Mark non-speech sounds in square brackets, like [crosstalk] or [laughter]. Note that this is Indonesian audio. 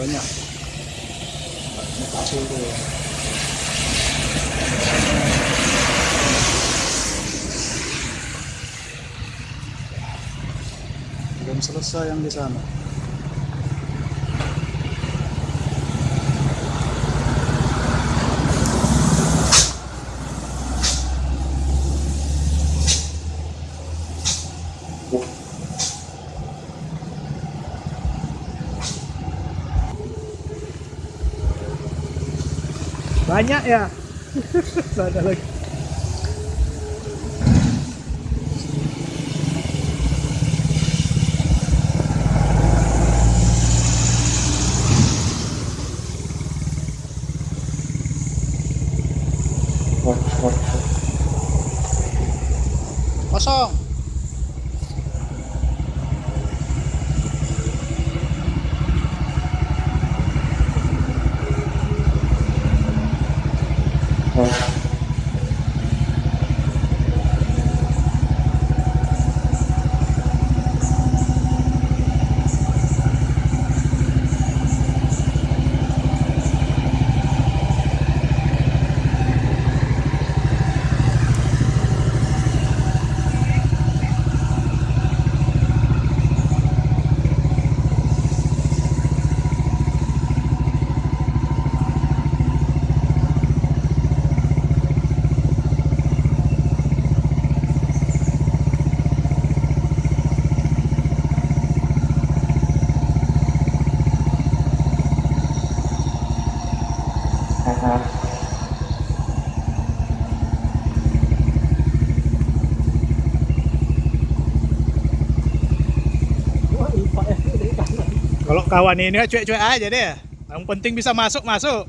banyak. Banyak kecil tuh belum selesai yang di sana banyak ya. [laughs] Ada lagi. Kosong Kalau kawan ini cuek-cuek aja deh. Yang penting bisa masuk masuk.